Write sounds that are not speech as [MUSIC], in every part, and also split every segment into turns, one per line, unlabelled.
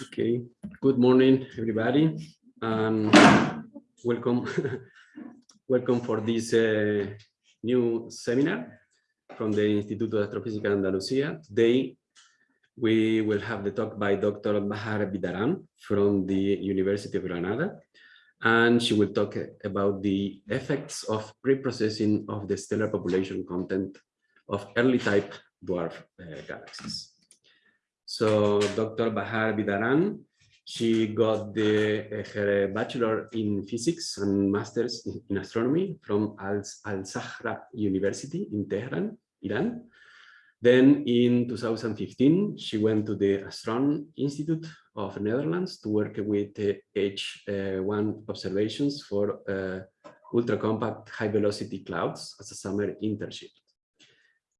Okay, good morning, everybody, welcome, [LAUGHS] welcome for this uh, new seminar from the Instituto de Astrofísica Andalucía. Today, we will have the talk by Dr. Bahar Bidaran from the University of Granada, and she will talk about the effects of pre-processing of the stellar population content of early type dwarf uh, galaxies. So Dr. Bahar Bidaran, she got the, uh, her bachelor in physics and master's in, astronomy from Al-Zahra University in Tehran, Iran. Then in 2015, she went to the Astron Institute of Netherlands to work with uh, H1 observations for uh, ultra-compact high-velocity clouds as a summer internship.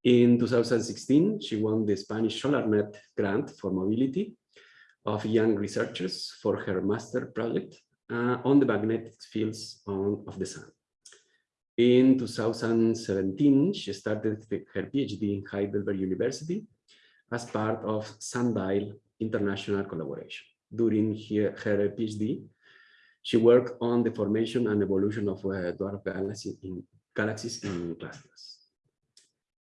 In 2016, she won the Spanish SolarNet grant for mobility of young researchers for her master project uh, on the magnetic fields on, of the sun. In 2017, she started her PhD in Heidelberg University as part of Sundial International Collaboration. During her, her PhD, she worked on the formation and evolution of uh, dwarf galaxies in, galaxies in clusters.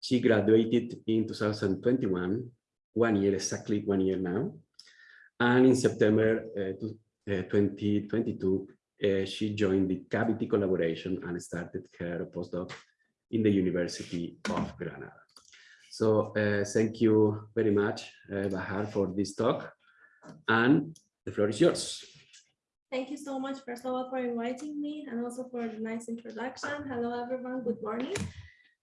She graduated in 2021, one year, exactly one year now. And in September uh, to, uh, 2022, uh, she joined the Cavity collaboration and started her postdoc in the University of Granada. So uh, thank you very much, uh, Bahar, for this talk. And the floor is yours.
Thank you so much, first of all, for inviting me and also for the nice introduction. Hello, everyone. Good morning.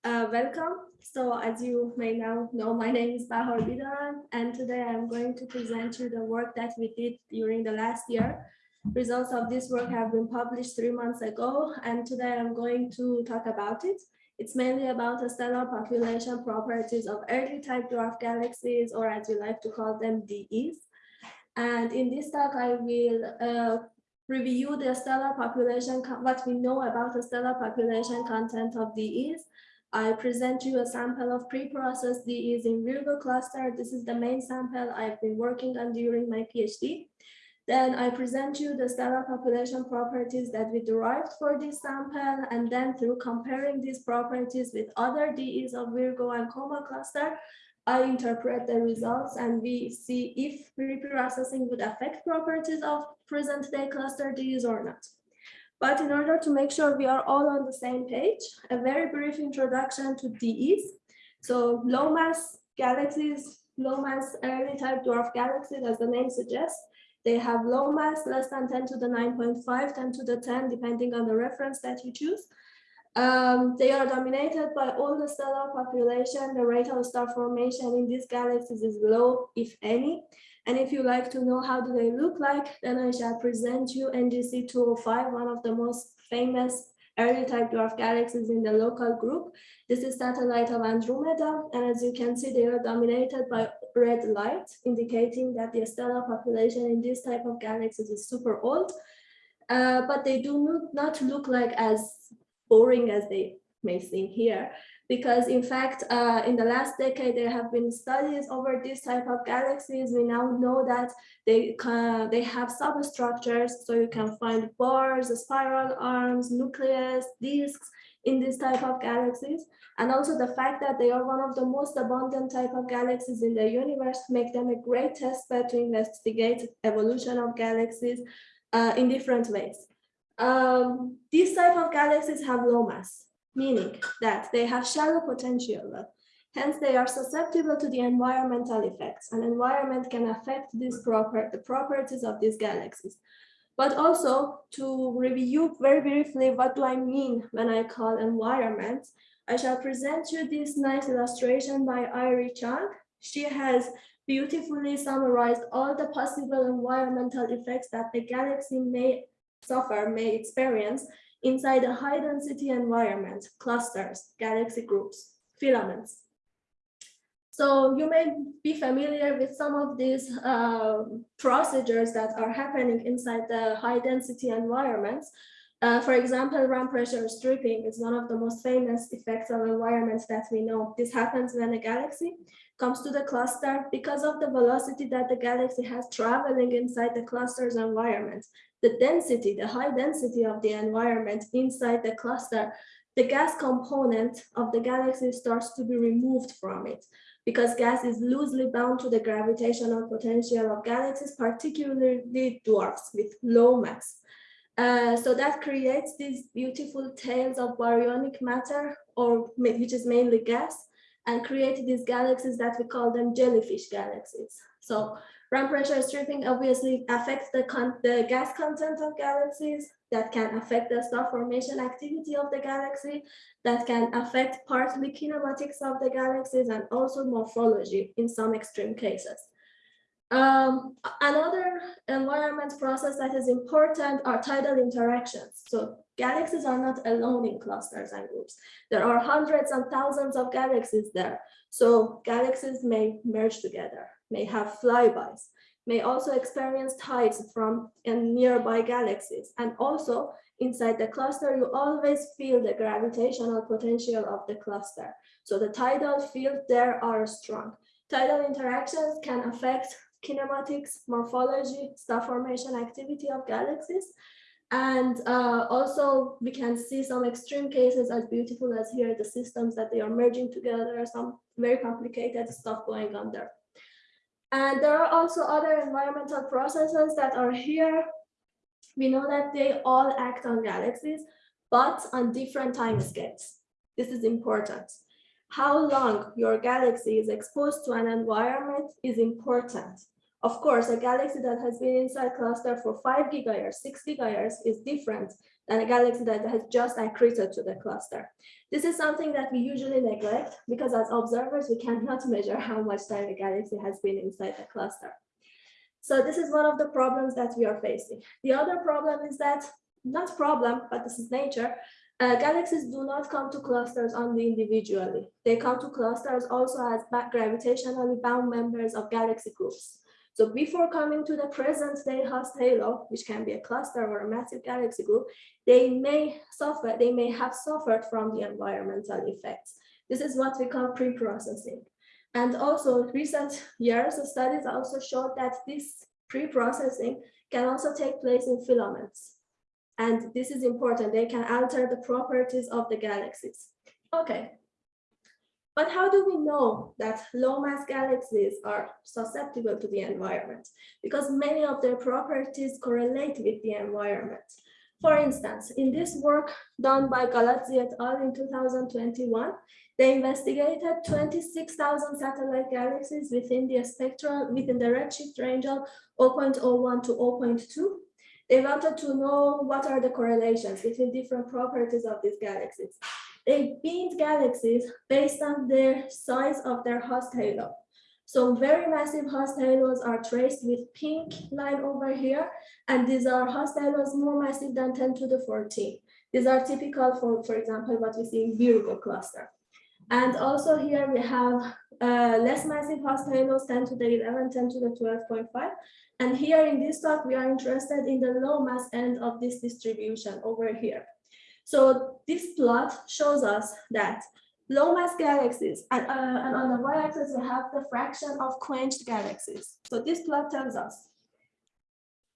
Uh, welcome. So as you may now know, my name is Bahar Bidaran, and today I'm going to present you the work that we did during the last year. Results of this work have been published three months ago, and today I'm going to talk about it. It's mainly about the stellar population properties of early type dwarf galaxies, or as we like to call them, DEs. And in this talk, I will uh, review the stellar population, what we know about the stellar population content of DEs, I present you a sample of pre-processed DEs in Virgo cluster. This is the main sample I've been working on during my PhD. Then I present you the stellar population properties that we derived for this sample. And then through comparing these properties with other DEs of Virgo and Coma cluster, I interpret the results and we see if pre-processing would affect properties of present day cluster DEs or not. But in order to make sure we are all on the same page, a very brief introduction to DEs. So low mass galaxies, low mass early type dwarf galaxies, as the name suggests, they have low mass, less than 10 to the 9.5, 10 to the 10, depending on the reference that you choose. Um, they are dominated by all the stellar population. The rate of star formation in these galaxies is low, if any. And if you like to know how do they look like, then I shall present you NGC 205, one of the most famous early type dwarf galaxies in the local group. This is satellite of Andromeda, and as you can see, they are dominated by red light, indicating that the stellar population in this type of galaxies is super old. Uh, but they do not look like as boring as they may seem here because in fact, uh, in the last decade, there have been studies over this type of galaxies. We now know that they, they have substructures, so you can find bars, spiral arms, nucleus, disks in this type of galaxies. And also the fact that they are one of the most abundant type of galaxies in the universe make them a great test bed to investigate evolution of galaxies uh, in different ways. Um, these type of galaxies have low mass meaning that they have shallow potential. Hence, they are susceptible to the environmental effects. An environment can affect these proper, the properties of these galaxies. But also to review very briefly, what do I mean when I call environment? I shall present you this nice illustration by Irie Chang. She has beautifully summarized all the possible environmental effects that the galaxy may suffer, may experience inside a high density environment, clusters, galaxy groups, filaments. So you may be familiar with some of these uh, procedures that are happening inside the high density environments. Uh, for example, ram pressure stripping is one of the most famous effects of environments that we know. This happens when a galaxy comes to the cluster because of the velocity that the galaxy has traveling inside the cluster's environment. The density, the high density of the environment inside the cluster, the gas component of the galaxy starts to be removed from it because gas is loosely bound to the gravitational potential of galaxies, particularly dwarfs with low mass. Uh, so that creates these beautiful tails of baryonic matter, or which is mainly gas, and create these galaxies that we call them jellyfish galaxies. So ram pressure stripping obviously affects the, the gas content of galaxies that can affect the star formation activity of the galaxy, that can affect partly kinematics of the galaxies and also morphology in some extreme cases. Um, another environment process that is important are tidal interactions. So galaxies are not alone in clusters and groups. There are hundreds and thousands of galaxies there. So galaxies may merge together, may have flybys, may also experience tides from nearby galaxies. And also inside the cluster, you always feel the gravitational potential of the cluster. So the tidal field there are strong. Tidal interactions can affect kinematics, morphology, star formation activity of galaxies. And uh, also we can see some extreme cases as beautiful as here, the systems that they are merging together, some very complicated stuff going on there. And there are also other environmental processes that are here. We know that they all act on galaxies, but on different time scales. This is important. How long your galaxy is exposed to an environment is important. Of course, a galaxy that has been inside a cluster for five gigayears, six gigayears is different than a galaxy that has just accreted to the cluster. This is something that we usually neglect because as observers, we cannot [LAUGHS] measure how much time a galaxy has been inside the cluster. So this is one of the problems that we are facing. The other problem is that, not problem, but this is nature, uh, galaxies do not come to clusters only individually. They come to clusters also as gravitationally bound members of galaxy groups. So before coming to the present day host halo, which can be a cluster or a massive galaxy group, they may suffer, they may have suffered from the environmental effects. This is what we call pre-processing. And also recent years of studies also showed that this pre-processing can also take place in filaments. And this is important, they can alter the properties of the galaxies. Okay, but how do we know that low mass galaxies are susceptible to the environment? Because many of their properties correlate with the environment. For instance, in this work done by Gallazzi et al. in 2021, they investigated 26,000 satellite galaxies within the spectral, within the redshift range of 0.01 to 0.2. They wanted to know what are the correlations between different properties of these galaxies. They beamed galaxies based on their size of their host halo. So very massive host halos are traced with pink line over here, and these are host halos more massive than 10 to the 14. These are typical for, for example, what we see in Virgo cluster. And also here we have uh, less massive host halos, 10 to the 11, 10 to the 12.5. And here in this talk, we are interested in the low mass end of this distribution over here. So this plot shows us that low mass galaxies, and, uh, and on the y-axis we have the fraction of quenched galaxies. So this plot tells us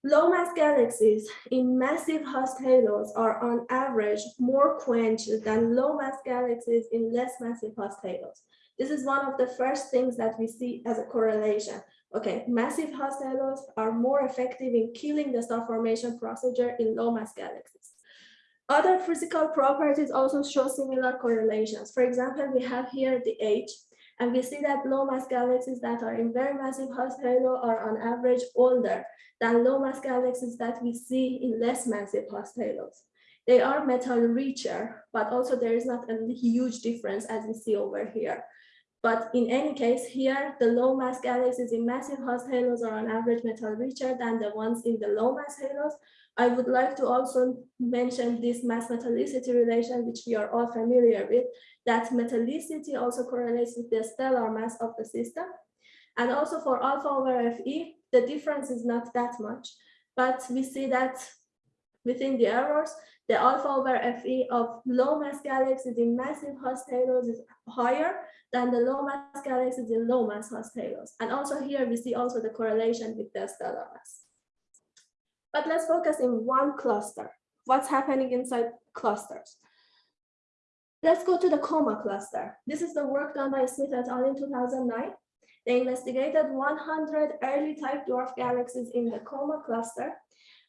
low mass galaxies in massive host halos are on average more quenched than low mass galaxies in less massive host halos. This is one of the first things that we see as a correlation. Okay, massive host halos are more effective in killing the star formation procedure in low mass galaxies. Other physical properties also show similar correlations. For example, we have here the age, and we see that low mass galaxies that are in very massive host halo are on average older than low mass galaxies that we see in less massive host halos. They are metal richer, but also there is not a huge difference as we see over here. But in any case, here, the low mass galaxies in massive host halos are on average metal richer than the ones in the low mass halos, I would like to also mention this mass metallicity relation, which we are all familiar with, that metallicity also correlates with the stellar mass of the system. And also for alpha over Fe, the difference is not that much, but we see that within the errors, the alpha over Fe of low mass galaxies in massive host halos is higher than the low mass galaxies in low mass host halos. And also here we see also the correlation with the stellar mass. But let's focus in one cluster. What's happening inside clusters? Let's go to the coma cluster. This is the work done by Smith et al. in 2009. They investigated 100 early type dwarf galaxies in the coma cluster,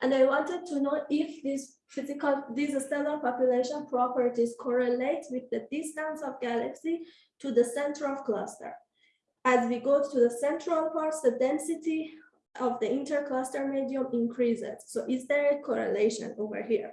and I wanted to know if these physical, these stellar population properties correlate with the distance of galaxy to the center of cluster. As we go to the central parts, the density of the intercluster medium increases. So is there a correlation over here?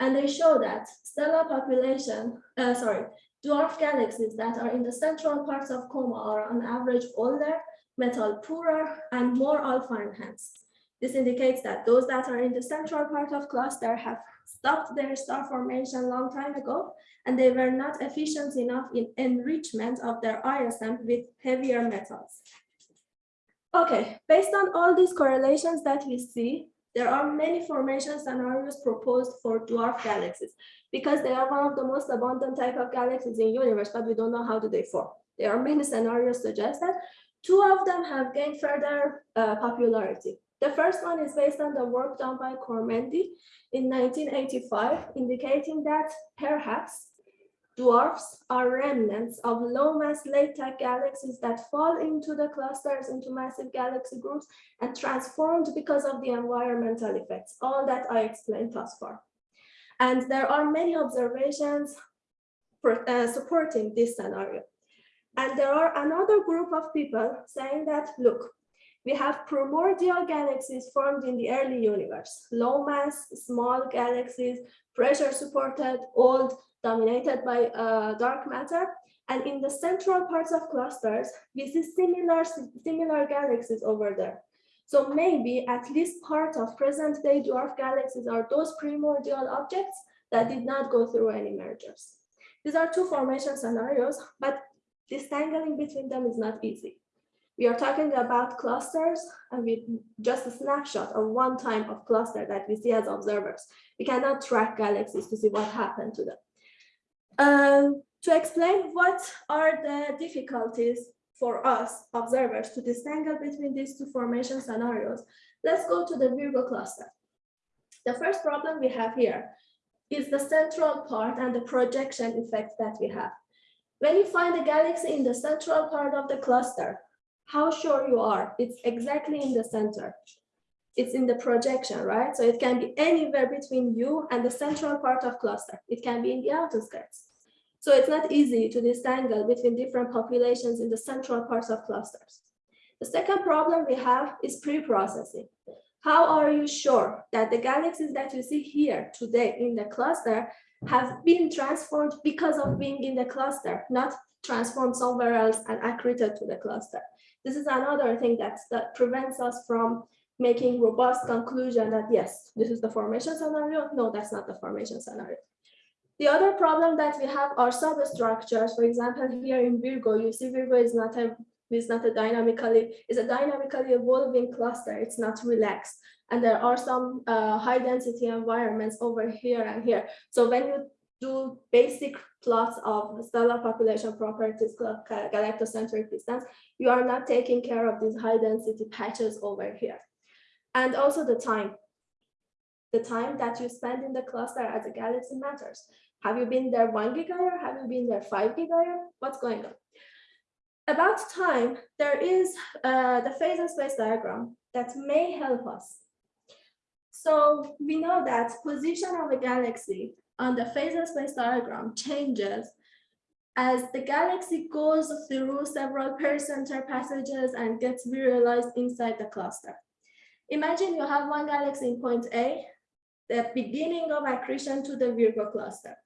And they show that stellar population, uh, sorry, dwarf galaxies that are in the central parts of coma are on average older, metal poorer, and more alpha enhanced. This indicates that those that are in the central part of cluster have stopped their star formation long time ago, and they were not efficient enough in enrichment of their ISM with heavier metals. Okay, based on all these correlations that we see, there are many formation scenarios proposed for dwarf galaxies because they are one of the most abundant type of galaxies in universe, but we don't know how do they form. There are many scenarios suggested. Two of them have gained further uh, popularity. The first one is based on the work done by Kormendy in 1985, indicating that perhaps dwarfs are remnants of low mass late type galaxies that fall into the clusters into massive galaxy groups and transformed because of the environmental effects, all that I explained thus far. And there are many observations for, uh, supporting this scenario. And there are another group of people saying that, look, we have primordial galaxies formed in the early universe, low mass, small galaxies, pressure supported, old, dominated by uh, dark matter. And in the central parts of clusters, we see similar, similar galaxies over there. So maybe at least part of present day dwarf galaxies are those primordial objects that did not go through any mergers. These are two formation scenarios, but disentangling between them is not easy. We are talking about clusters and we just a snapshot of one time of cluster that we see as observers. We cannot track galaxies to see what happened to them. Um, to explain what are the difficulties for us observers to disentangle between these two formation scenarios, let's go to the Virgo cluster. The first problem we have here is the central part and the projection effect that we have. When you find a galaxy in the central part of the cluster, how sure you are? It's exactly in the center. It's in the projection right? So it can be anywhere between you and the central part of cluster. It can be in the outskirts so it's not easy to disentangle between different populations in the central parts of clusters. The second problem we have is pre-processing. How are you sure that the galaxies that you see here today in the cluster have been transformed because of being in the cluster, not transformed somewhere else and accreted to the cluster. This is another thing that, that prevents us from making robust conclusion that yes, this is the formation scenario. No, that's not the formation scenario. The other problem that we have are substructures. For example, here in Virgo, you see Virgo is not a is not a dynamically is a dynamically evolving cluster. It's not relaxed, and there are some uh, high density environments over here and here. So when you do basic plots of stellar population properties, galactocentric distance, you are not taking care of these high density patches over here. And also the time. The time that you spend in the cluster as a galaxy matters. Have you been there one gigayear? Have you been there five gigayear? What's going on? About time, there is uh, the phase and space diagram that may help us. So we know that position of a galaxy on the phase and space diagram changes as the galaxy goes through several pericenter passages and gets virialized inside the cluster. Imagine you have one galaxy in point A, the beginning of accretion to the Virgo cluster.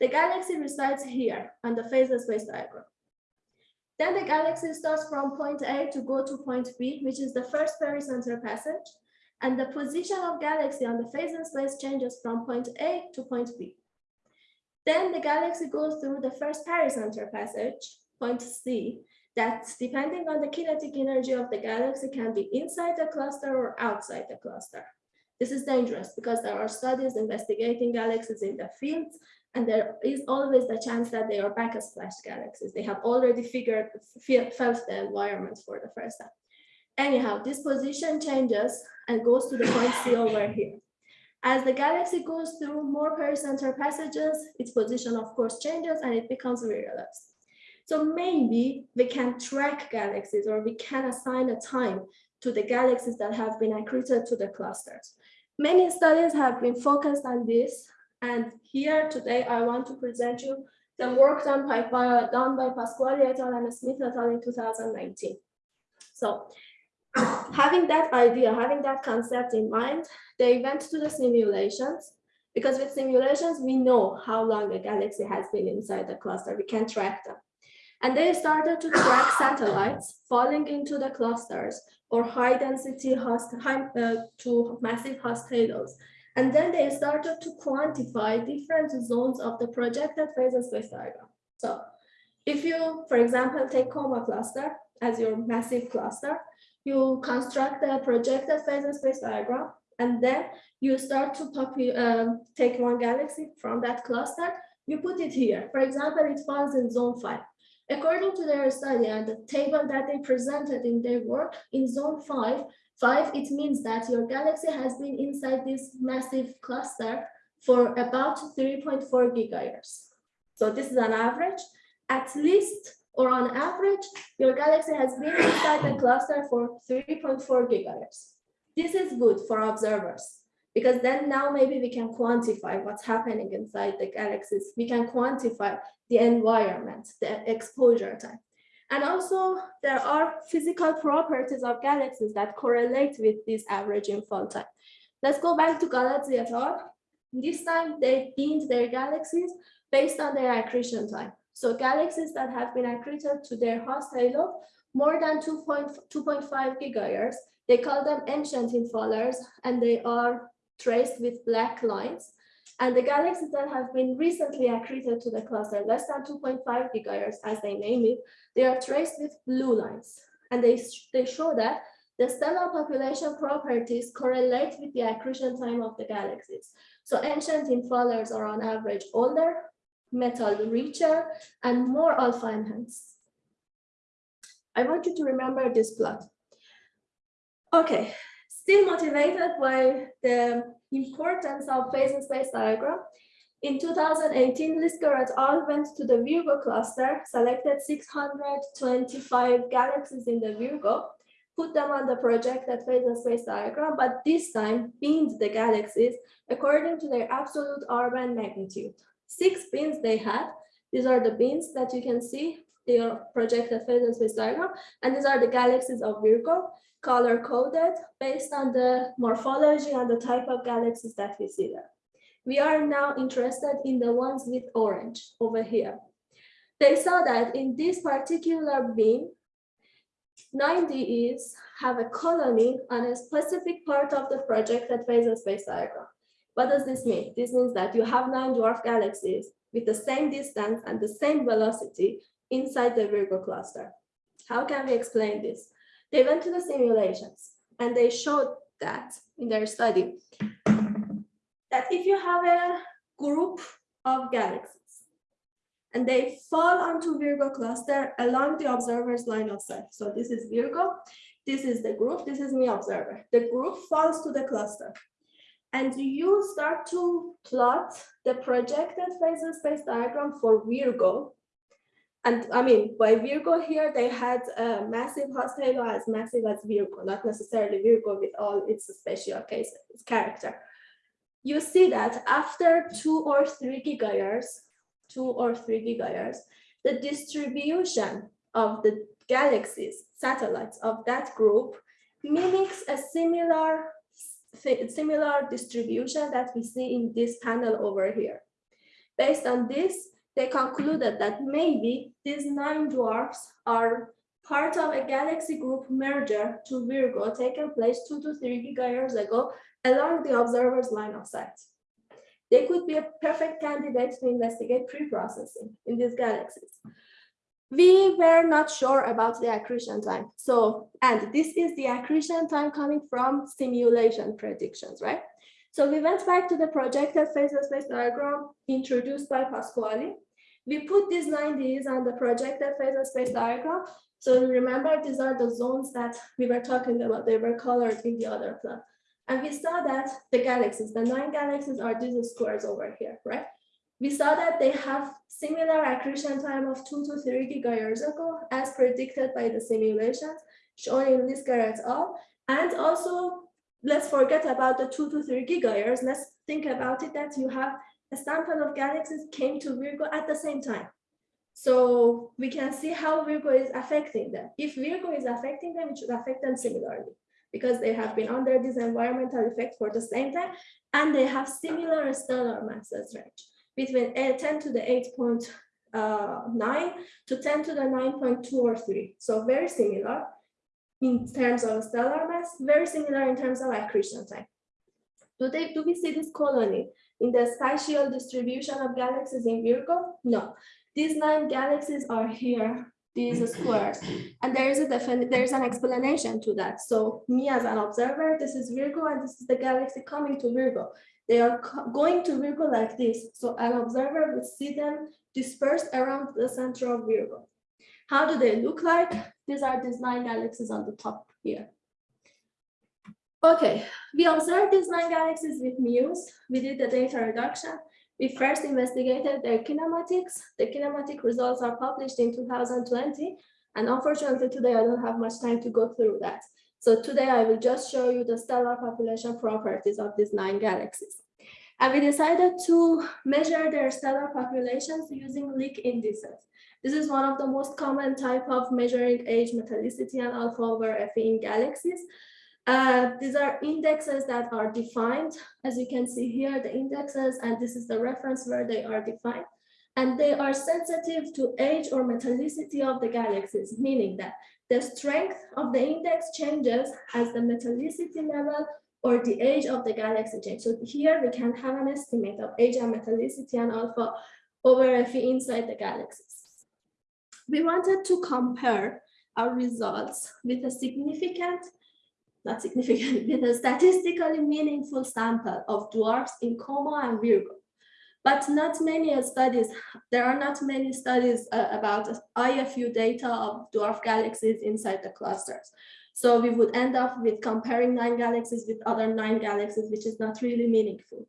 The galaxy resides here on the phase and space diagram. Then the galaxy starts from point A to go to point B, which is the first pericenter passage and the position of galaxy on the phase and space changes from point A to point B. Then the galaxy goes through the first pericenter passage, point C, that depending on the kinetic energy of the galaxy can be inside the cluster or outside the cluster. This is dangerous because there are studies investigating galaxies in the fields, and there is always the chance that they are backsplash galaxies. They have already figured, fe- felt the environment for the first time. Anyhow, this position changes and goes to the point C over here. As the galaxy goes through more pericenter passages, its position of course changes and it becomes virialized. So maybe we can track galaxies or we can assign a time to the galaxies that have been accreted to the clusters. Many studies have been focused on this. And here today, I want to present you the work done by, by, done by Pasquali et al. and Smith et al. in 2019. So having that idea, having that concept in mind, they went to the simulations because with simulations, we know how long a galaxy has been inside the cluster. We can track them. And they started to track satellites falling into the clusters or high density host, high, uh, to massive host halos. And then they started to quantify different zones of the projected phase space diagram. So if you, for example, take Coma cluster as your massive cluster, you construct a projected phase space diagram, and then you start to um, take one galaxy from that cluster, you put it here. For example, it falls in zone five. According to their study and the table that they presented in their work, in zone five, five, it means that your galaxy has been inside this massive cluster for about 3.4 gigayears. So this is an average. At least, or on average, your galaxy has been inside the cluster for 3.4 gigayears. This is good for observers because then now maybe we can quantify what's happening inside the galaxies. We can quantify the environment, the exposure time. And also there are physical properties of galaxies that correlate with this average infall time. Let's go back to Gallazzi et. This time they deemed their galaxies based on their accretion time. So galaxies that have been accreted to their host halo more than 2.5 gigayears, they call them ancient infallers and they are traced with black lines. And the galaxies that have been recently accreted to the cluster, less than 2.5 gigayears as they name it, they are traced with blue lines. And they, they show that the stellar population properties correlate with the accretion time of the galaxies. So ancient infallers are on average older, metal richer, and more alpha enhanced. I want you to remember this plot. Okay, still motivated by the importance of phase and space diagram, in 2018, Lisker et al. went to the Virgo cluster, selected 625 galaxies in the Virgo, put them on the project projected phase and space diagram, but this time binned the galaxies according to their absolute R band magnitude. Six bins they had. These are the bins that you can see. They are projected phase and space diagram, and these are the galaxies of Virgo color coded based on the morphology and the type of galaxies that we see there. We are now interested in the ones with orange over here. They saw that in this particular bin, 90s have a colony on a specific part of the projected phase and space diagram. What does this mean? This means that you have nine dwarf galaxies with the same distance and the same velocity inside the Virgo cluster. How can we explain this? They went to the simulations and they showed that in their study that if you have a group of galaxies and they fall onto Virgo cluster along the observer's line of sight. So this is Virgo, this is the group, this is me observer. The group falls to the cluster. And you start to plot the projected phase space diagram for Virgo and I mean, by Virgo here, they had a massive host halo as massive as Virgo, not necessarily Virgo with all its special cases, its character. You see that after two or three gigayears, two or three gigayears, the distribution of the galaxies, satellites of that group mimics a similar, similar distribution that we see in this panel over here. Based on this, they concluded that maybe these nine dwarfs are part of a galaxy group merger to Virgo taken place two to three gigayears ago along the observer's line of sight. They could be a perfect candidate to investigate pre-processing in these galaxies. We were not sure about the accretion time. So, and this is the accretion time coming from simulation predictions, right? So we went back to the projected phase space diagram introduced by Pasquali. We put these 90s on the projected phase space diagram. So remember, these are the zones that we were talking about. They were colored in the other plot. And we saw that the galaxies, the nine galaxies are these squares over here, right? We saw that they have similar accretion time of two to three gigayears ago, as predicted by the simulations shown in this graph at all. And also let's forget about the two to three gigayears. Let's think about it that you have a sample of galaxies came to Virgo at the same time. So we can see how Virgo is affecting them. If Virgo is affecting them, it should affect them similarly because they have been under this environmental effect for the same time and they have similar stellar masses range between 10 to the 8.9 uh, to 10 to the 9.2 or 3. So very similar in terms of stellar mass, very similar in terms of accretion time. Do, they, do we see this colony in the spatial distribution of galaxies in Virgo? No, these nine galaxies are here, these [CLEARS THROAT] squares, and there is a definite, there is an explanation to that. So me as an observer, this is Virgo, and this is the galaxy coming to Virgo. They are going to Virgo like this. So an observer would see them dispersed around the center of Virgo. How do they look like? These are these nine galaxies on the top here. Okay, we observed these nine galaxies with MUSE. We did the data reduction. We first investigated their kinematics. The kinematic results are published in 2020. And unfortunately, today I don't have much time to go through that. So today I will just show you the stellar population properties of these nine galaxies. And we decided to measure their stellar populations using Lick indices. This is one of the most common type of measuring age, metallicity, and alpha over Fe in galaxies. Uh, these are indexes that are defined. As you can see here, the indexes, and this is the reference where they are defined. And they are sensitive to age or metallicity of the galaxies, meaning that the strength of the index changes as the metallicity level or the age of the galaxy changes. So here we can have an estimate of age and metallicity and alpha over Fe inside the galaxies we wanted to compare our results with a significant, not significant, [LAUGHS] with a statistically meaningful sample of dwarfs in Coma and Virgo. But not many studies, there are not many studies uh, about IFU data of dwarf galaxies inside the clusters. So we would end up with comparing nine galaxies with other nine galaxies, which is not really meaningful.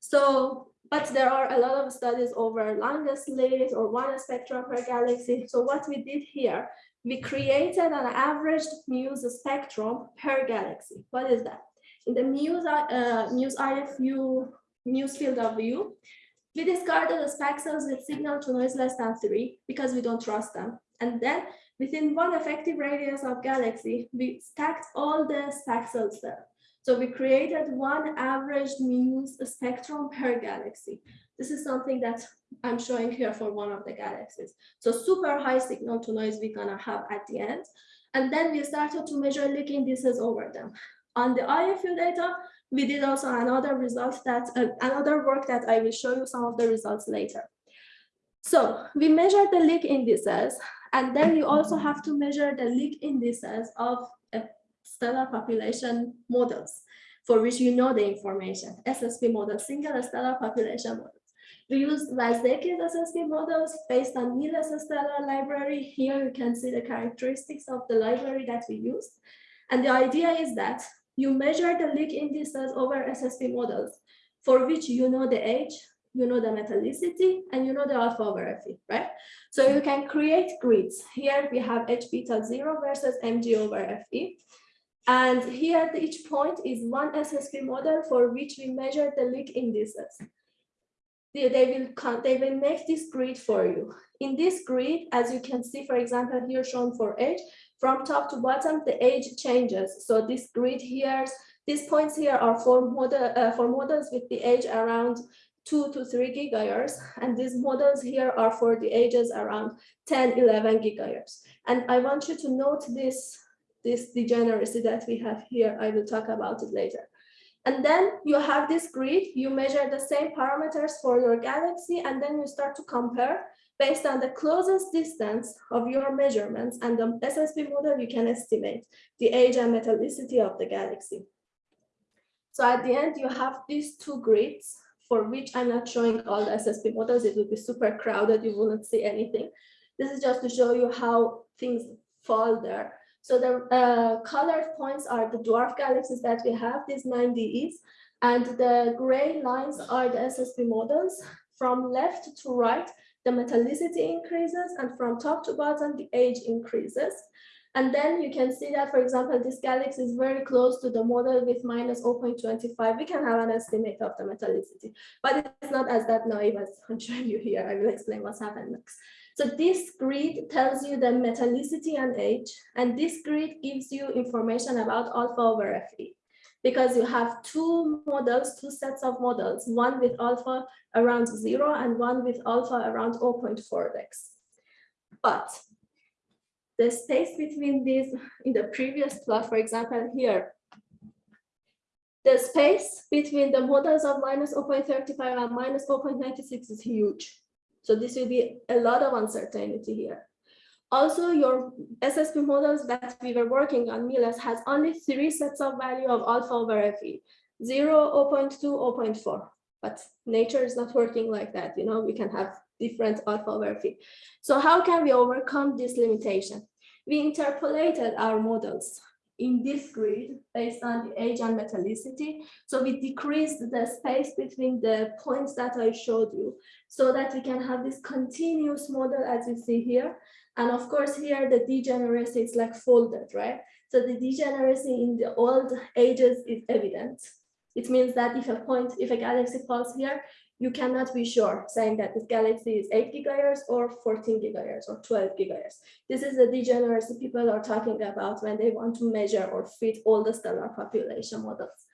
So but there are a lot of studies over longest lived or one spectrum per galaxy. So what we did here, we created an averaged MUSE spectrum per galaxy. What is that? In the MUSE, uh, MUSE IFU, MUSE field of view, we discarded the spaxels with signal to noise less than three because we don't trust them. And then within one effective radius of galaxy, we stacked all the spaxels there. So we created one average MUSE spectrum per galaxy. This is something that I'm showing here for one of the galaxies. So super high signal to noise we're gonna have at the end. And then we started to measure Lick indices over them. On the IFU data, we did also another result that uh, another work that I will show you some of the results later. So we measured the Lick indices, and then you also have to measure the Lick indices of stellar population models for which you know the information, SSP models, single stellar population models. We use Vazdekis SSP models based on MILES stellar library. Here you can see the characteristics of the library that we used. And the idea is that you measure the Lick indices over SSP models for which you know the age, you know the metallicity, and you know the alpha over Fe, right? So you can create grids. Here we have H beta 0 versus mg over Fe. And here at each point is one SSP model for which we measure the Lick indices. They, they, will, they will make this grid for you. In this grid, as you can see, for example, here shown for age, from top to bottom, the age changes. So this grid here, these points here are for, model, uh, for models with the age around two to three gigayears. And these models here are for the ages around 10, 11 gigayears. And I want you to note this this degeneracy that we have here. I will talk about it later. And then you have this grid, you measure the same parameters for your galaxy, and then you start to compare Based on the closest distance of your measurements and the SSP model, you can estimate the age and metallicity of the galaxy. So at the end, you have these two grids for which I'm not showing all the SSP models. It would be super crowded. You wouldn't see anything. This is just to show you how things fall there. So the uh, colored points are the dwarf galaxies that we have, these 9DEs, and the gray lines are the SSP models. From left to right, the metallicity increases, and from top to bottom, the age increases. And then you can see that, for example, this galaxy is very close to the model with minus 0.25. We can have an estimate of the metallicity, but it's not as that naive as [LAUGHS] I'm showing you here. I will explain what's happened next. So this grid tells you the metallicity and age, and this grid gives you information about alpha over Fe because you have two models, two sets of models, one with alpha around zero and one with alpha around 0.4 dex. But the space between these in the previous plot, for example, here, the space between the models of minus 0.35 and minus 0.96 is huge. So this will be a lot of uncertainty here. Also, your SSP models that we were working on, MILES, has only three sets of value of alpha over Fe, 0, 0.2, 0.4. But nature is not working like that. You know, we can have different alpha over Fe. So how can we overcome this limitation? We interpolated our models in this grid based on the age and metallicity. So we decreased the space between the points that I showed you so that we can have this continuous model as you see here. And of course here the degeneracy is like folded, right? So the degeneracy in the old ages is evident. It means that if a point, if a galaxy falls here, you cannot be sure saying that this galaxy is 8 gigayears or 14 gigayears or 12 gigayears. This is the degeneracy people are talking about when they want to measure or fit all the stellar population models.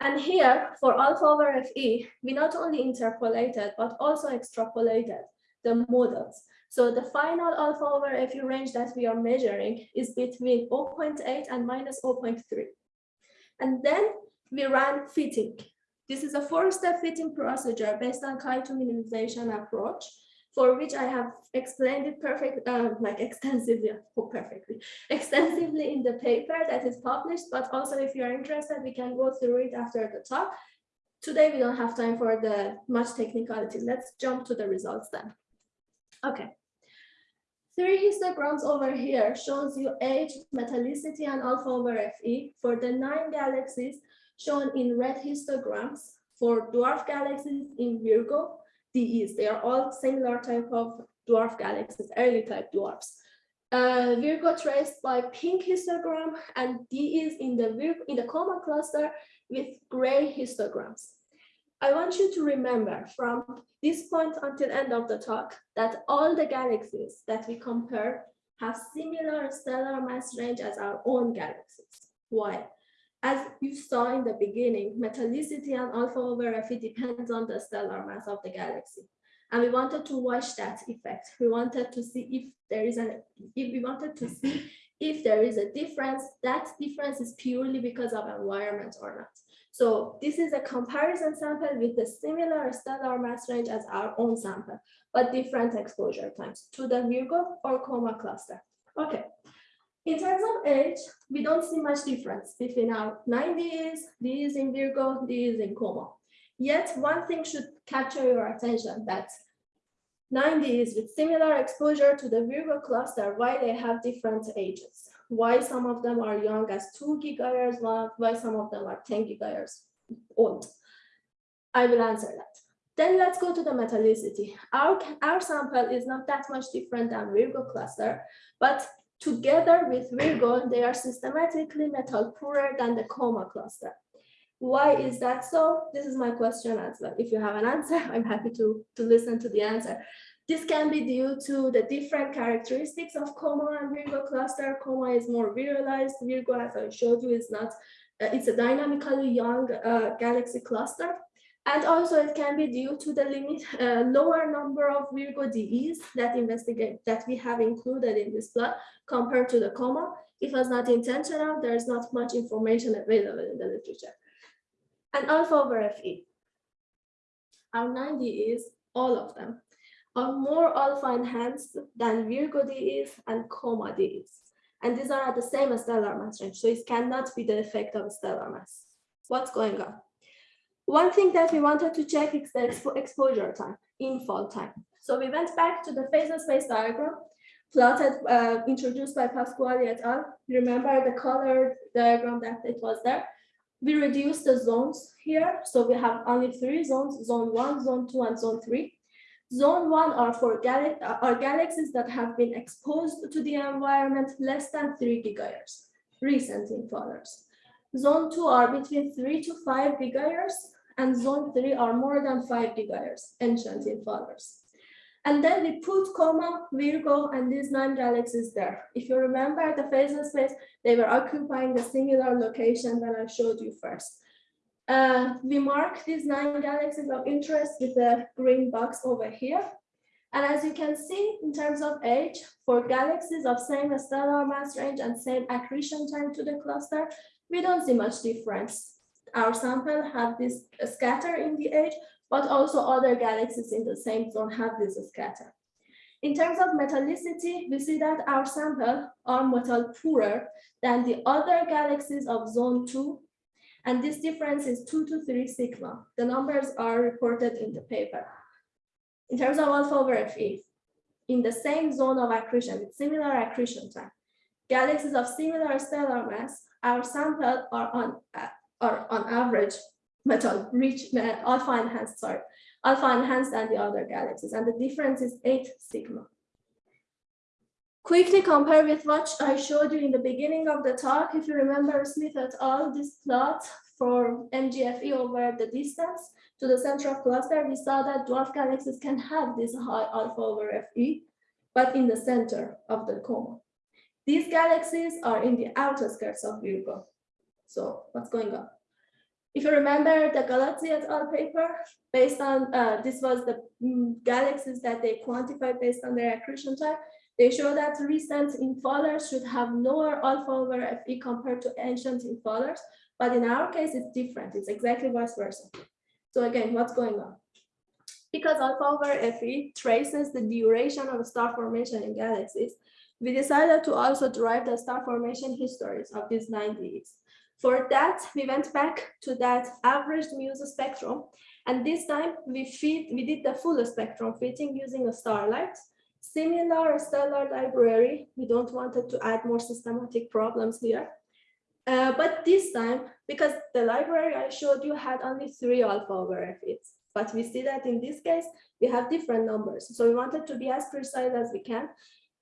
And here for alpha over Fe, we not only interpolated, but also extrapolated the models. So the final alpha over Fe range that we are measuring is between 0.8 and minus 0.3. And then we ran fitting. This is a four-step fitting procedure based on Chi2 minimization approach, for which I have explained it perfect, um, like [LAUGHS] extensively, oh, perfectly, extensively in the paper that is published, but also if you're interested, we can go through it after the talk. Today, we don't have time for the much technicality. Let's jump to the results then. Okay. Three histograms over here shows you age, metallicity, and alpha over Fe for the nine galaxies shown in red histograms for dwarf galaxies in Virgo, DEs. They are all similar type of dwarf galaxies, early type dwarfs. Uh, Virgo traced by pink histogram and DEs in the Virgo, in the Coma cluster with gray histograms. I want you to remember from this point until end of the talk that all the galaxies that we compare have similar stellar mass range as our own galaxies. Why? As you saw in the beginning, metallicity and alpha over Fe depends on the stellar mass of the galaxy. And we wanted to watch that effect. We wanted to see if there is an, if we wanted to see if there is a difference, that difference is purely because of environment or not. So this is a comparison sample with a similar stellar mass range as our own sample, but different exposure times to the Virgo or Coma cluster. Okay, in terms of age, we don't see much difference between our 90s, these in Virgo, these in Coma. Yet one thing should capture your attention that 90s with similar exposure to the Virgo cluster, why they have different ages, why some of them are young as two gigayears, why some of them are 10 gigayears old. I will answer that. Then let's go to the metallicity. Our, our sample is not that much different than Virgo cluster, but Together with Virgo, they are systematically metal poorer than the coma cluster. Why is that so? This is my question as well. If you have an answer, [LAUGHS] I'm happy to, to listen to the answer. This can be due to the different characteristics of coma and Virgo cluster. Coma is more virialized. Virgo, as I showed you, is not, uh, it's a dynamically young uh, galaxy cluster. And also it can be due to the limit uh, lower number of Virgo DEs that investigate that we have included in this plot compared to the coma. It was not intentional. There is not much information available in the literature. And alpha over Fe. Our 90 is all of them. Are more alpha enhanced than Virgo D is and Coma D is. And these are at the same as stellar mass range, so it cannot be the effect of stellar mass. What's going on? One thing that we wanted to check is the expo exposure time, infall time. So we went back to the phasal space diagram plotted, uh, introduced by Pasquali et al. Remember the colored diagram that it was there? We reduced the zones here. So we have only three zones, zone one, zone two, and zone three. Zone one are for gal uh, are galaxies that have been exposed to the environment less than three gigayears, recent infallers. Zone two are between three to five gigayears, and zone three are more than five gigayears, ancient infallers. And then we put Coma, Virgo, and these nine galaxies there. If you remember the phasal space, they were occupying the similar location that I showed you first. Uh, we mark these nine galaxies of interest with a green box over here. And as you can see, in terms of age, for galaxies of same stellar mass range and same accretion time to the cluster, we don't see much difference. Our sample have this scatter in the age, but also other galaxies in the same zone have this scatter. In terms of metallicity, we see that our sample are metal poorer than the other galaxies of zone two. And this difference is two to three sigma. The numbers are reported in the paper. In terms of alpha over Fe, in the same zone of accretion with similar accretion time, galaxies of similar stellar mass, our sample are on, uh, are on average metal rich uh, alpha enhanced, sorry, alpha enhanced than the other galaxies. And the difference is eight sigma. Quickly compare with what I showed you in the beginning of the talk. If you remember Smith et al, this plot for MGFE over the distance to the center of cluster, we saw that dwarf galaxies can have this high alpha over Fe, but in the center of the coma. These galaxies are in the outer skirts of Virgo. So what's going on? If you remember the Gallazzi et al. paper, based on, uh, this was the mm, galaxies that they quantified based on their accretion time, they show that recent infallers should have lower alpha over Fe compared to ancient infallers, but in our case, it's different. It's exactly vice versa. So again, what's going on? Because alpha over Fe traces the duration of star formation in galaxies, we decided to also derive the star formation histories of these 90s. For that, we went back to that averaged Muse spectrum. And this time we fit, we did the full spectrum fitting using a starlight. Similar stellar library. We don't wanted to add more systematic problems here. Uh, but this time, because the library I showed you had only three alpha over fits, but we see that in this case, we have different numbers. So we wanted to be as precise as we can.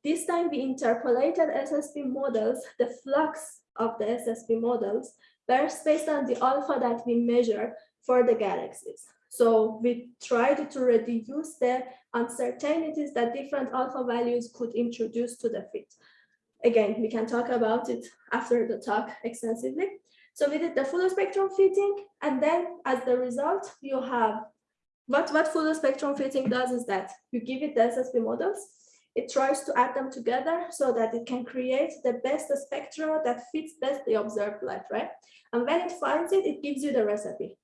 This time we interpolated SSP models, the flux of the SSP models based on the alpha that we measure for the galaxies. So we tried to reduce the uncertainties that different alpha values could introduce to the fit. Again, we can talk about it after the talk extensively. So we did the full spectrum fitting, and then as the result, you have what, what full spectrum fitting does is that you give it the SSP models, it tries to add them together so that it can create the best spectra that fits best the observed light, right? And when it finds it, it gives you the recipe.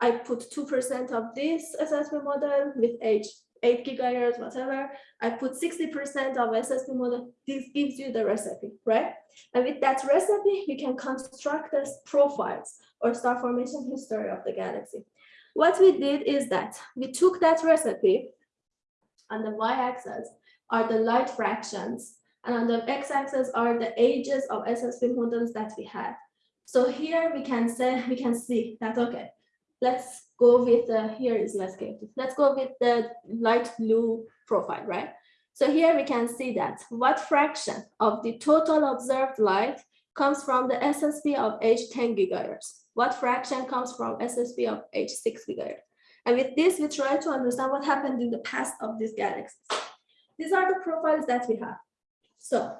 I put 2% of this SSP model with age 8 gigahertz, whatever. I put 60% of SSP model. This gives you the recipe, right? And with that recipe, you can construct the profiles or star formation history of the galaxy. What we did is that we took that recipe on the y-axis are the light fractions. And on the x-axis are the ages of SSP models that we had. So here we can say, we can see that, okay, let's go with the, here is less chaotic. Let's go with the light blue profile, right? So here we can see that what fraction of the total observed light comes from the SSP of H 10 gigahertz? What fraction comes from SSP of H 6 gigahertz? And with this, we try to understand what happened in the past of these galaxies. These are the profiles that we have. So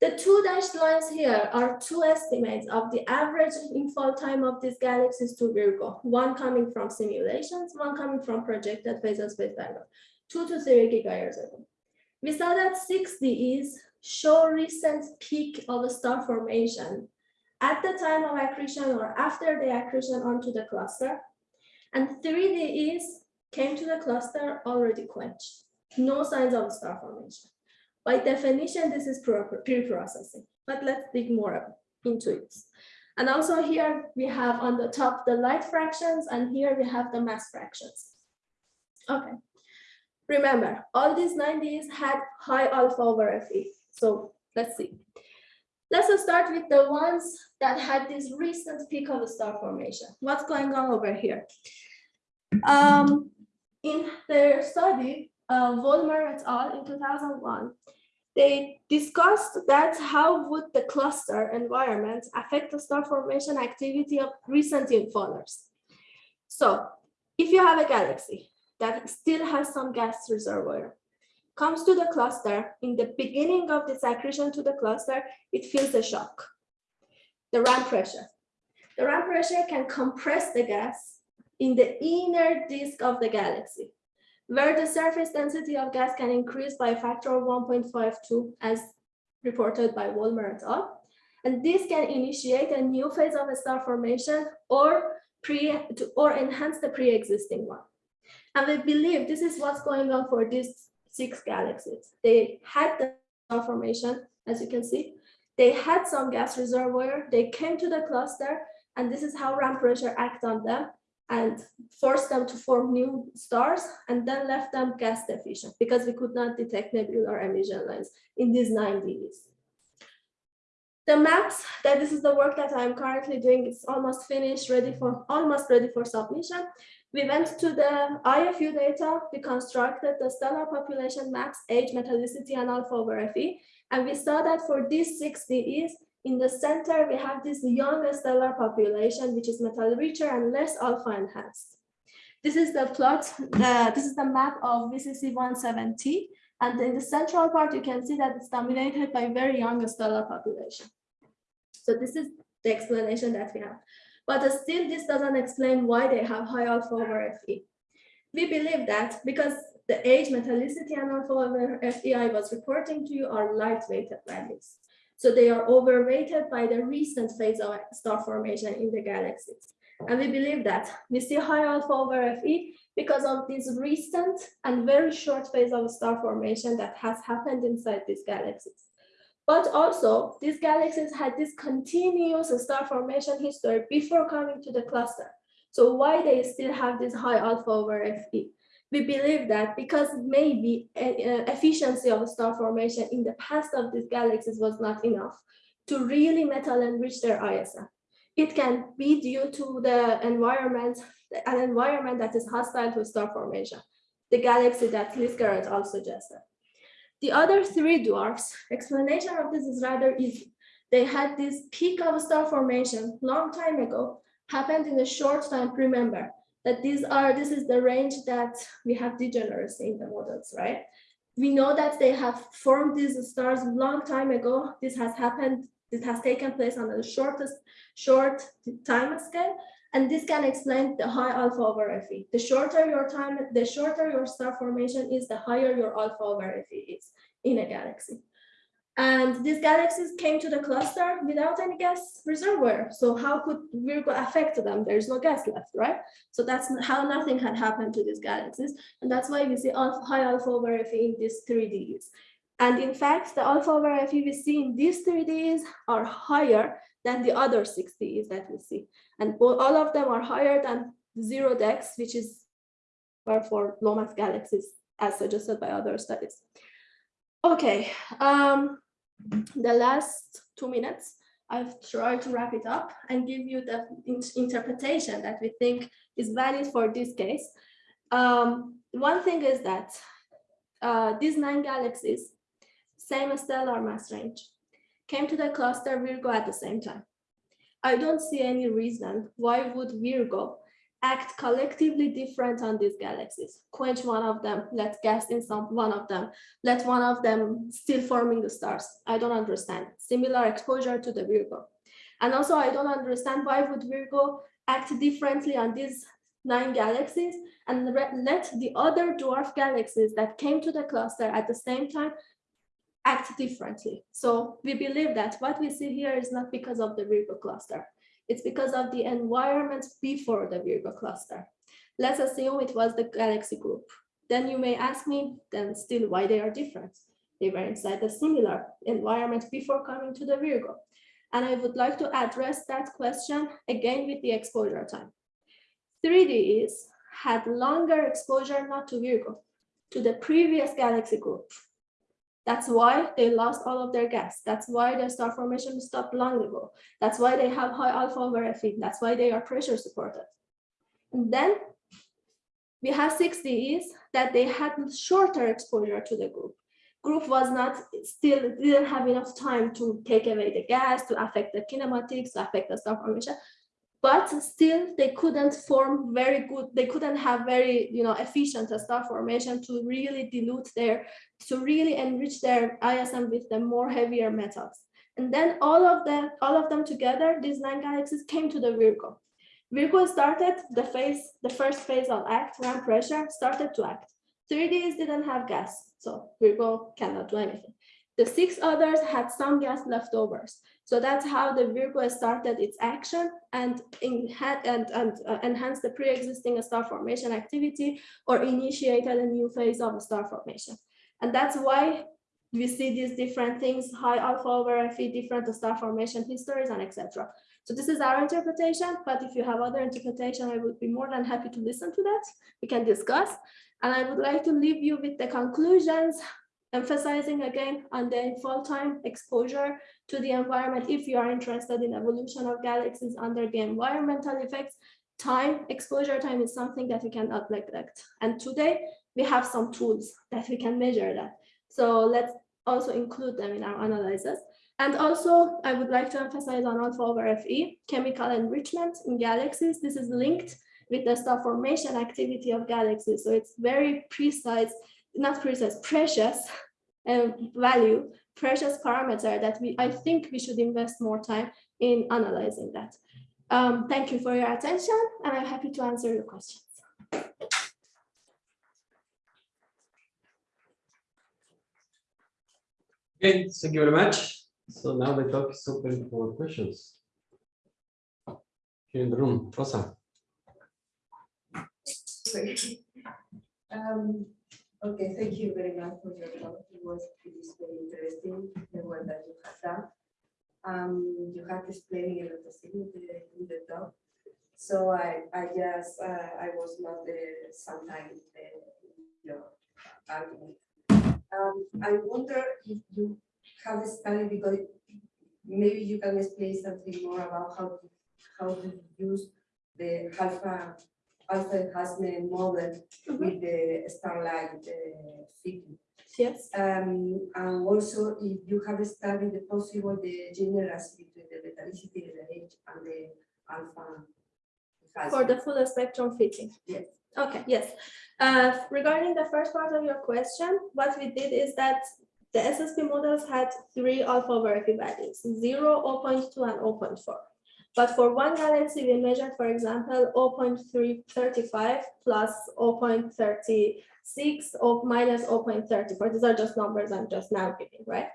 the two dashed lines here are two estimates of the average infall time of these galaxies to Virgo, one coming from simulations, one coming from projected phasal space diagram, two to three gigayears ago. We saw that 6Ds show recent peak of a star formation at the time of accretion or after the accretion onto the cluster, and 3Ds came to the cluster already quenched. no signs of star formation. By definition, this is pre-processing, but let's dig more into it. And also here we have on the top the light fractions and here we have the mass fractions. Okay. Remember, all these 90s had high alpha over Fe. So let's see. Let's start with the ones that had this recent peak of star formation. What's going on over here? Um, in their study, uh, et al. in 2001, they discussed that how would the cluster environment affect the star formation activity of recent infallers. So if you have a galaxy that still has some gas reservoir, comes to the cluster, in the beginning of this accretion to the cluster, it feels a shock. The ram pressure. The ram pressure can compress the gas in the inner disk of the galaxy, where the surface density of gas can increase by a factor of 1.52 as reported by Vollmer et al. And this can initiate a new phase of star formation or, pre or enhance the pre-existing one. And we believe this is what's going on for these six galaxies. They had the star formation, as you can see. They had some gas reservoir, they came to the cluster, and this is how ram pressure acts on them and forced them to form new stars and then left them gas deficient because we could not detect nebular emission lines in these nine 90s. The maps, that this is the work that I'm currently doing, it's almost finished, ready for, almost ready for submission. We went to the IFU data, we constructed the stellar population maps, age, metallicity, and alpha over Fe, and we saw that for these six DEs, in the center, we have this young stellar population, which is metal richer and less alpha enhanced. This is the plot, the, this is the map of VCC 170. And in the central part, you can see that it's dominated by very young stellar population. So this is the explanation that we have. But still, this doesn't explain why they have high alpha over Fe. We believe that because the age, metallicity, and alpha over Fe I was reporting to you are lightweight values. So they are overrated by the recent phase of star formation in the galaxies. And we believe that we see high alpha over Fe because of this recent and very short phase of star formation that has happened inside these galaxies. But also, these galaxies had this continuous star formation history before coming to the cluster. So why they still have this high alpha over Fe? We believe that because maybe uh, uh, efficiency of star formation in the past of these galaxies was not enough to really metal enrich their ISM. It can be due to the environment, an environment that is hostile to star formation, the galaxy that Lisker et al. suggested. The other three dwarfs, explanation of this is rather easy. They had this peak of star formation long time ago, happened in a short time, remember, that these are, this is the range that we have degeneracy in the models, right? We know that they have formed these stars a long time ago. This has happened, this has taken place on the shortest, short time scale. And this can explain the high alpha over Fe. The shorter your time, the shorter your star formation is, the higher your alpha over Fe is in a galaxy. And these galaxies came to the cluster without any gas reservoir. So how could Virgo affect them? There's no gas left, right? So that's how nothing had happened to these galaxies. And that's why we see alpha, high alpha over Fe in these 3Ds. And in fact, the alpha over Fe we see in these 3Ds are higher than the other 6Ds that we see. And all of them are higher than zero dex, which is for low mass galaxies, as suggested by other studies. Okay, um, the last two minutes, I've tried to wrap it up and give you the in interpretation that we think is valid for this case. Um, one thing is that uh, these nine galaxies, same stellar mass range, came to the cluster Virgo at the same time. I don't see any reason why would Virgo act collectively different on these galaxies. Quench one of them, let gas in some one of them, let one of them still forming the stars. I don't understand. Similar exposure to the Virgo. And also I don't understand why would Virgo act differently on these nine galaxies and let the other dwarf galaxies that came to the cluster at the same time act differently. So we believe that what we see here is not because of the Virgo cluster. It's because of the environment before the Virgo cluster. Let's assume it was the galaxy group. then you may ask me, then still why they are different. They were inside a similar environment before coming to the Virgo. And I would like to address that question again with the exposure time. 3Ds had longer exposure not to Virgo, to the previous galaxy group. That's why they lost all of their gas. That's why their star formation stopped long ago. That's why they have high alpha over Fe. That's why they are pressure supported. And then we have 6Ds that they had shorter exposure to the group. Group was not still didn't have enough time to take away the gas, to affect the kinematics, to affect the star formation but still they couldn't form very good they couldn't have very you know efficient star formation to really dilute their to really enrich their ism with the more heavier metals. And then all of them all of them together these nine galaxies came to the virgo. Virgo started the phase the first phase of act ram pressure started to act. 3ds didn't have gas so virgo cannot do anything. The six others had some gas leftovers. So that's how the Virgo started its action and, and, and uh, enhanced the pre-existing star formation activity or initiated a new phase of star formation. And that's why we see these different things, high alpha over Fe, different star formation histories and etc. So this is our interpretation, but if you have other interpretation, I would be more than happy to listen to that. We can discuss. And I would like to leave you with the conclusions emphasizing again on the full time exposure to the environment. If you are interested in evolution of galaxies under the environmental effects time exposure time is something that we cannot neglect. And today we have some tools that we can measure that. So let's also include them in our analysis. And also i would like to emphasize on alpha over fe chemical enrichment in galaxies. This is linked with the star formation activity of galaxies. So it's very precise not precious, precious uh, value, precious parameter that we, I think we should invest more time in analyzing that. Um, thank you for your attention and I'm happy to answer your questions.
Okay, thank you very much. So now the talk is open for questions. Here in the room, Rosa. [LAUGHS]
Um, Okay, thank you very much for your talk. It was it is very interesting the work that you have done. Um, you have explained a lot of things in the, talk. So I I just uh, I was not there sometimes uh, your argument. Um, I wonder if you have studied because maybe you can explain something more about how how to use the alpha alpha enhancement model mm -hmm. with the starlight uh, fitting.
Yes.
Um, and also, if you have studied the possible the generals between the metallicity, the age, and the alpha.
For the full spectrum fitting.
Yes.
Okay, yes. Uh, regarding the first part of your question, what we did is that the SSP models had three alpha over values, 0, 0.2, and 0.4. But for one galaxy, we measured, for example, 0.335 plus 0.36 or minus 0.34. These are just numbers I'm just now giving, right?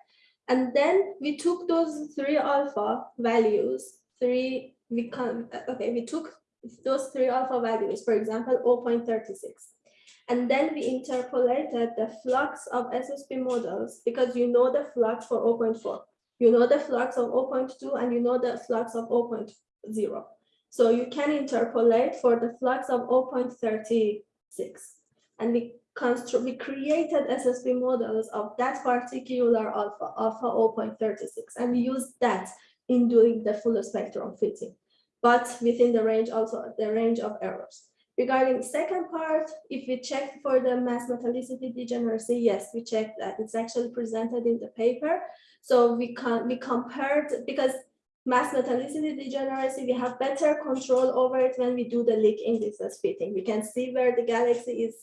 And then we took those three alpha values, three, we can, okay, we took those three alpha values, for example, 0.36. And then we interpolated the flux of SSP models because you know the flux for 0.4 you know the flux of 0.2 and you know the flux of 0.0. So you can interpolate for the flux of 0.36. And we construct we created SSP models of that particular alpha, alpha 0.36, and we used that in doing the full spectrum fitting, but within the range also the range of errors. Regarding second part, if we check for the mass metallicity degeneracy, yes, we checked that. It's actually presented in the paper. So we can we compared because mass metallicity degeneracy, we have better control over it when we do the Lick indices fitting. We can see where the galaxy is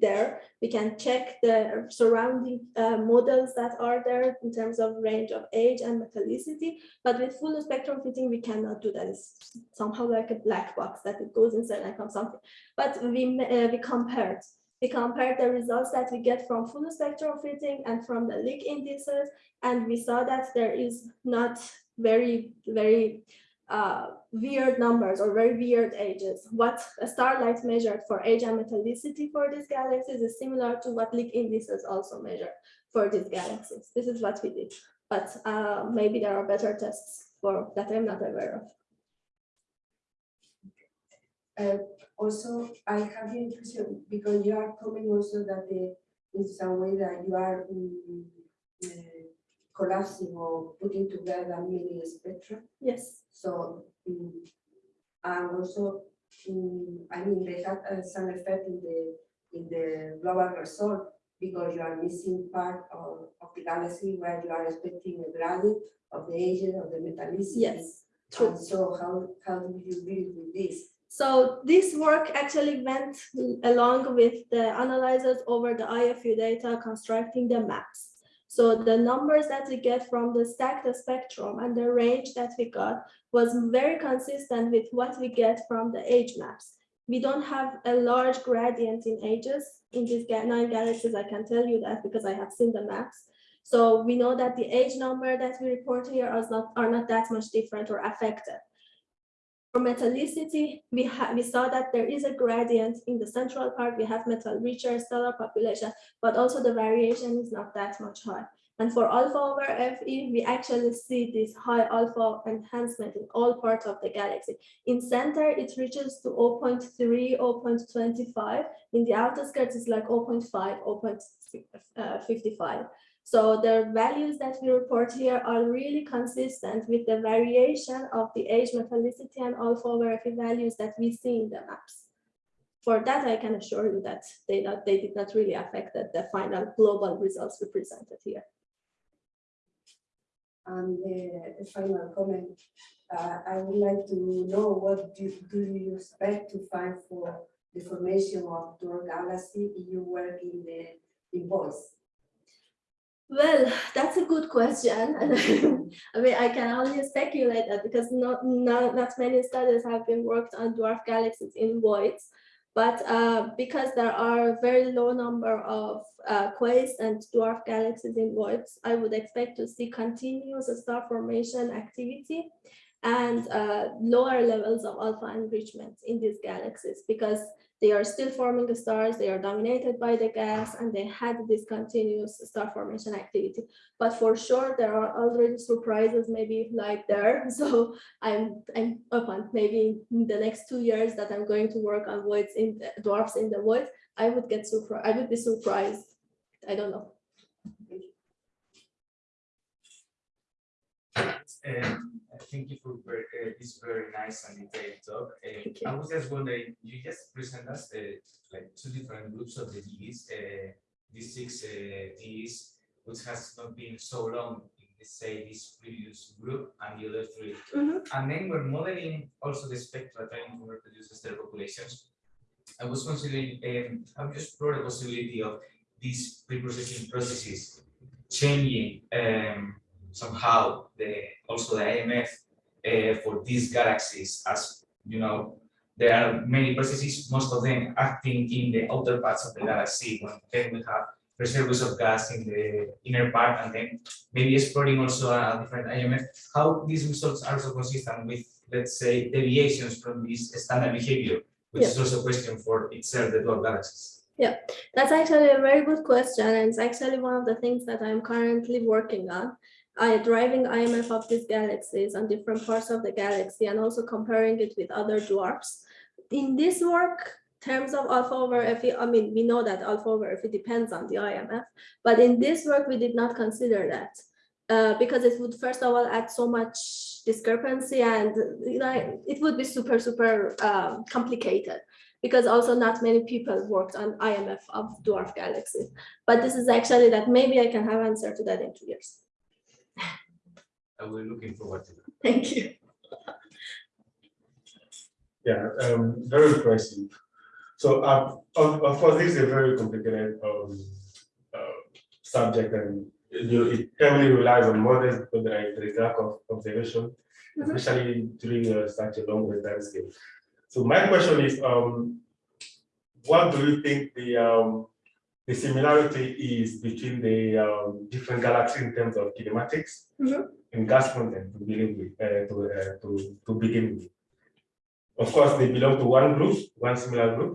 there. We can check the surrounding uh, models that are there in terms of range of age and metallicity. But with full spectrum fitting, we cannot do that. It's somehow like a black box that it goes inside and comes something. But we uh, we compared we compared the results that we get from full spectrum fitting and from the Lick indices, and we saw that there is not very, very uh, weird numbers or very weird ages. What a starlight measured for age and metallicity for these galaxies is similar to what Lick indices also measure for these galaxies. This is what we did, but uh, maybe there are better tests for that I'm not aware of.
Uh, also, I have the impression, because you are coming also that the, in some way that you are mm, uh, collapsing or putting together many spectra.
Yes,
So, mm, and also, mm, I mean, they had uh, some effect in the, in the global result because you are missing part of, of the galaxy where you are expecting a gradient of the ages of the metallicity.
yes, true.
And so how, how do you deal with this?
So this work actually went along with the analyzers over the IFU data constructing the maps. So the numbers that we get from the stacked spectrum and the range that we got was very consistent with what we get from the age maps. We don't have a large gradient in ages in these nine galaxies. I can tell you that because I have seen the maps. So we know that the age number that we report here is not, are not that much different or affected. For metallicity, we we saw that there is a gradient in the central part. We have metal richer stellar population, but also the variation is not that much high. And for alpha over Fe, we actually see this high alpha enhancement in all parts of the galaxy. In center, it reaches to 0.3, 0.25. In the outer skirts, it's like 0.5, uh, 0.55. So the values that we report here are really consistent with the variation of the age metallicity and alpha over Fe values that we see in the maps. For that, I can assure you that they, not, they did not really affect the, the final global results we presented here.
And the the final comment, uh, I would like to know what do, do you expect to find for the formation of dwarf galaxy if you work in the in voids?
Well, that's a good question. [LAUGHS] I mean, I can only speculate that because not, not, not many studies have been worked on dwarf galaxies in voids. But uh, because there are a very low number of uh, and dwarf galaxies in voids, I would expect to see continuous star formation activity and uh, lower levels of alpha enrichment in these galaxies because they are still forming the stars, they are dominated by the gas, and they had this continuous star formation activity. But for sure, there are already surprises maybe like there. [LAUGHS] So I'm I'm open. Maybe in the next two years that I'm going to work on voids in dwarfs in the void, I would get surprised. I would be surprised. I don't know.
Um, thank you for uh, this very nice and detailed talk. Uh, I was just wondering, you just present us uh, like two different groups of the DEs, uh, these six uh, DEs, which has not been so long in let's say this previous group and the other three.
Mhm.
And then we're modeling also the spectra trying to reproduce stellar populations. I was considering, um, I've just explored the possibility of these pre-processing processes changing um, somehow the also the IMF uh, for these galaxies as you know there are many processes most of them acting in the outer parts of the galaxy when then we have reservoirs of gas in the inner part and then maybe exploring also a different IMF how these results are so consistent with let's say deviations from this standard behavior which is also a question for itself the dwarf galaxies.
Yeah, That's actually a very good question, and it's actually one of the things that I'm currently working on. Driving IMF of these galaxies on different parts of the galaxy and also comparing it with other dwarfs. In this work, terms of alpha over Fe, I mean, we know that alpha over Fe depends on the IMF, but in this work, we did not consider that. Uh, because it would first of all add so much discrepancy and you know, it would be super, super um, complicated because also not many people worked on IMF of dwarf galaxies. But this is actually that maybe I can have answer to that in two years.
I will looking forward to that.
Thank you.
Yeah, um, very impressive. So, uh, of, of course, this is a very complicated, um, uh, subject and you know, it heavily relies on models because there is- there is lack of observation,
Mhm.
especially during uh, such a long time scale. So my question is, um, what do you think the, um, the similarity is between the, um, different galaxies in terms of kinematics?
Mhm.
in gas content to begin with, uh, to, uh, to, to begin with. Of course, they belong to one group, one similar group,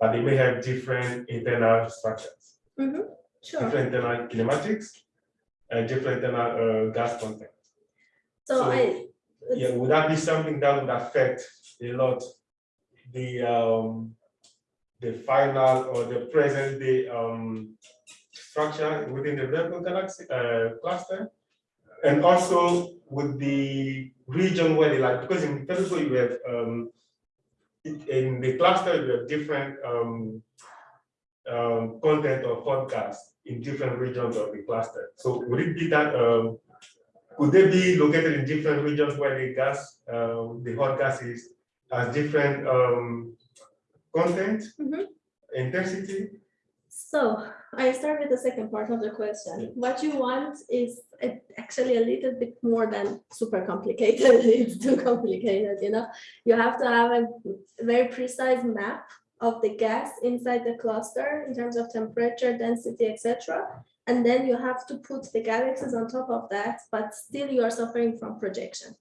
but they may have different internal structures,
Sure.
different internal kinematics, and different internal uh, gas content.
So
So-
I,
Yeah, would that be something that would affect a lot the um the final or the present day um structure within the Virgo galaxy uh cluster? And also with the region where they like, because in Virgo you have um in- the cluster you have different um um content or hot gas in different regions of the cluster. So would it be that um could they be located in different regions where the gas, uh, the hot gas is, has different, content,
Mhm.
intensity?
So I start with the second part of the question. What you want is actually a little bit more than super complicated. [LAUGHS] It's too complicated, you know? You have to have a very precise map of the gas inside the cluster in terms of temperature, density, etc. And then you have to put the galaxies on top of that, but still you are suffering from projection.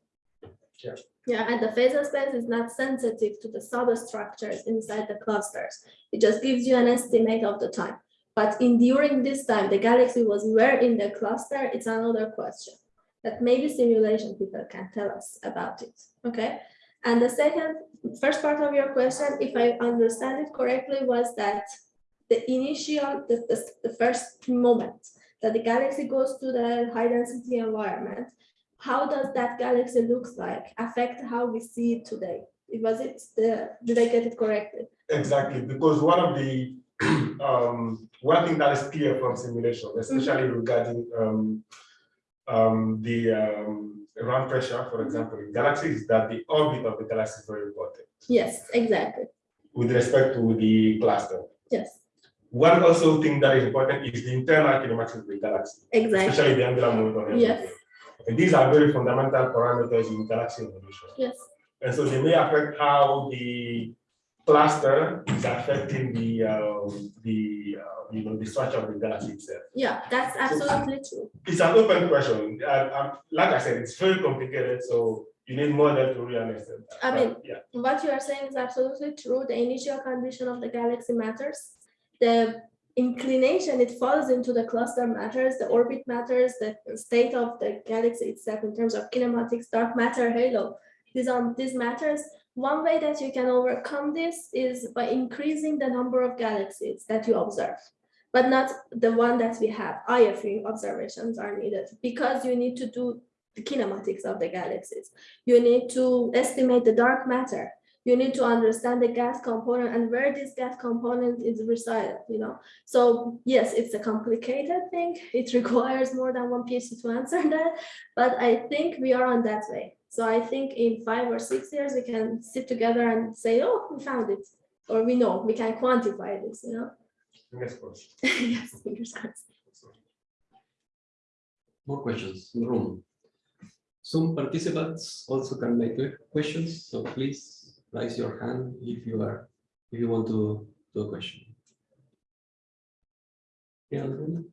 Yeah.
And the phasor space is not sensitive to the substructures inside the clusters. It just gives you an estimate of the time. But in during this time, the galaxy was where in the cluster, it's another question. That maybe simulation people can tell us about it, okay? And the second, first part of your question, if I understand it correctly, was that the initial, the, the, the first moment that the galaxy goes to the high density environment, how does that galaxy looks like affect how we see it today? Was it the, did I get it correctly?
Exactly, because one of the, [CLEARS THROAT] um, one thing that is clear from simulation, especially regarding, um, um, the, um, ram pressure, for example, in galaxies, is that the orbit of the galaxy is very important
Yes, exactly.
with respect to the cluster.
Yes,
One also thing that is important is the internal kinematics of the galaxy.
exactly.
especially the angular momentum.
Yes.
And these are very fundamental parameters in galaxy evolution.
Yes,
And so they may affect how the cluster is affecting the, um, the, uh, you know, the structure of the galaxy itself.
yeah, that's absolutely true.
It's an open question. Uh, um, like I said, it's very complicated, so you need more than to really understand. that.
I mean,
But, Yeah,
What you are saying is absolutely true. The initial condition of the galaxy matters. The inclination it falls into the cluster matters, the orbit matters, the state of the galaxy itself in terms of kinematics, dark matter halo. These are these matters. One way that you can overcome this is by increasing the number of galaxies that you observe, but not the one that we have. IFU observations are needed because you need to do the kinematics of the galaxies. You need to estimate the dark matter you need to understand the gas component and where this gas component is resided, you know. So yes, it's a complicated thing. [LAUGHS] It requires more than one PhD to answer [LAUGHS] that, but I think we are on that way. So I think in five or six years, we can sit together and say, oh, we found it, or we know, we can quantify this, you know.
fingers crossed. [LAUGHS]
Yes, fingers crossed.
More questions in the room. Some participants also can make questions, so please raise your hand if you are, if you want to do a question. Yeah, in the room?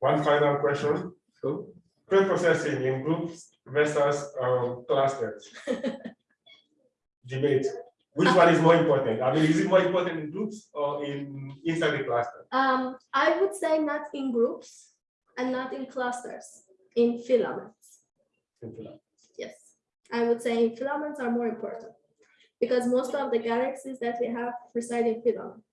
One final question.
go.
Pre-processing in groups versus um, clusters. [LAUGHS] Debate. Which one is more important? I mean, is it more important in groups or in inside the cluster?
Um, I would say not in groups and not in clusters, in filaments. Yes, I would say filaments are more important because most of the galaxies that we have reside in filaments.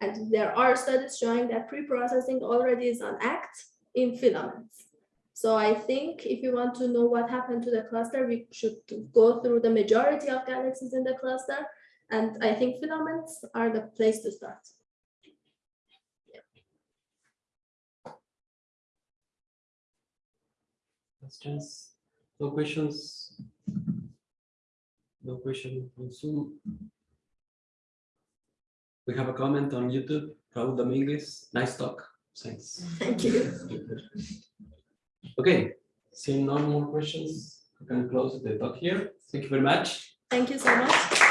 And there are studies showing that pre-processing already is an act in filaments. So I think if you want to know what happened to the cluster, we should go through the majority of galaxies in the cluster. And I think filaments are the place to start.
Questions? No questions? No question on Zoom? We have a comment on YouTube, Raul Dominguez, nice talk, thanks.
Thank you.
Okay, seeing no more questions, we can close the talk here. Thank you very much.
Thank you so much.